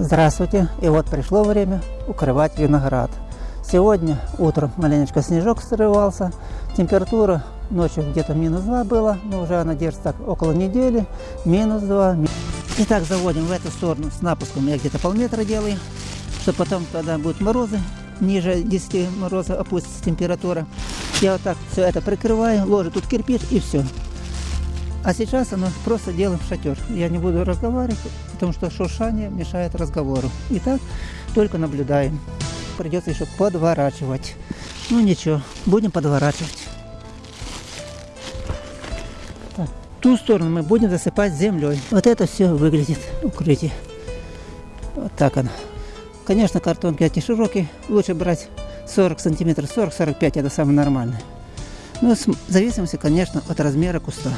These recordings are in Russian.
Здравствуйте! И вот пришло время укрывать виноград. Сегодня утром маленечко снежок срывался, температура ночью где-то минус 2 было, но уже она держится так около недели, минус 2. Итак, заводим в эту сторону с напуском, я где-то полметра делаю, чтобы потом, когда будут морозы, ниже 10 мороза опустится температура, я вот так все это прикрываю, ложу тут кирпич и все. А сейчас оно просто делаем шатер. Я не буду разговаривать, потому что шуршание мешает разговору. Итак, только наблюдаем. Придется еще подворачивать. Ну ничего, будем подворачивать. Так, ту сторону мы будем засыпать землей. Вот это все выглядит укрытие. Вот так оно. Конечно, картонки эти широкие. Лучше брать 40 сантиметров, 40-45 это самое нормальное. Ну, в зависимости, конечно, от размера куста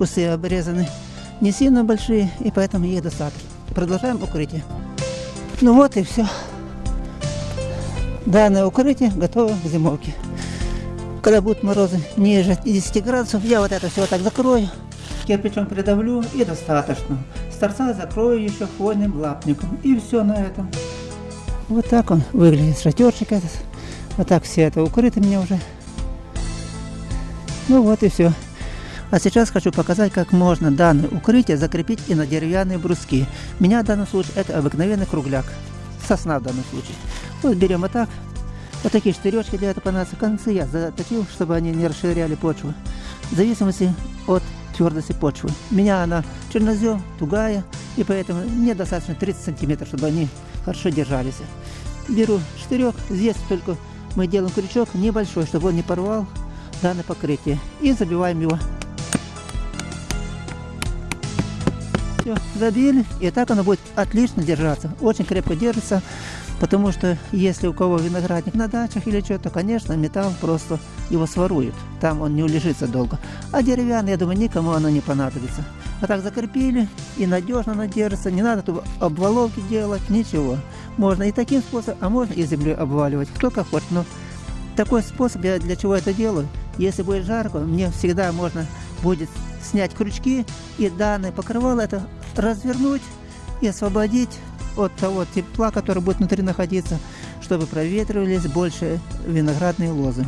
кусы обрезаны не сильно большие, и поэтому их достаточно. Продолжаем укрытие. Ну вот и все. Данное укрытие готово к зимовке. Когда будут морозы ниже 10 градусов, я вот это все так закрою, кирпичом придавлю и достаточно. С торца закрою еще хвойным лапником. И все на этом. Вот так он выглядит, шатерчик этот. Вот так все это укрыто мне уже. Ну вот и все. А сейчас хочу показать, как можно данное укрытие закрепить и на деревянные бруски. У меня в данном случае это обыкновенный кругляк. Сосна в данном случае. Вот берем вот так. Вот такие штыречки для этого понадобятся. Концы я заточил, чтобы они не расширяли почву. В зависимости от твердости почвы. У меня она чернозем, тугая, и поэтому мне достаточно 30 сантиметров, чтобы они хорошо держались. Беру штырек, здесь только мы делаем крючок небольшой, чтобы он не порвал данное покрытие. И забиваем его Все, забили, и так оно будет отлично держаться. Очень крепко держится, потому что если у кого виноградник на дачах или что-то, конечно, металл просто его сворует. Там он не улежится долго. А деревянный, я думаю, никому оно не понадобится. А так закрепили, и надежно оно держится. Не надо тут обваловки делать, ничего. Можно и таким способом, а можно и землей обваливать. Кто как хочет. Но такой способ, я для чего это делаю? Если будет жарко, мне всегда можно будет снять крючки и данное покрывало это развернуть и освободить от того тепла, который будет внутри находиться, чтобы проветривались больше виноградные лозы.